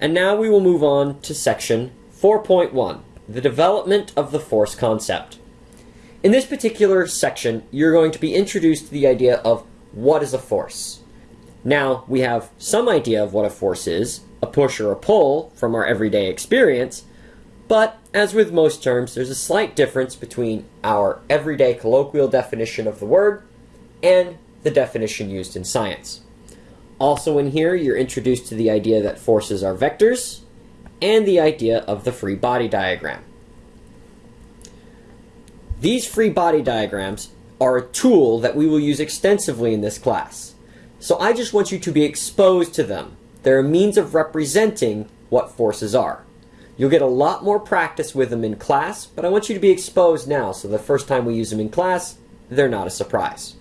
And now we will move on to section 4.1, the development of the force concept. In this particular section, you're going to be introduced to the idea of what is a force. Now, we have some idea of what a force is, a push or a pull from our everyday experience, but as with most terms, there's a slight difference between our everyday colloquial definition of the word and the definition used in science. Also in here, you're introduced to the idea that forces are vectors and the idea of the free body diagram. These free body diagrams are a tool that we will use extensively in this class. So I just want you to be exposed to them. They're a means of representing what forces are. You'll get a lot more practice with them in class, but I want you to be exposed now so the first time we use them in class, they're not a surprise.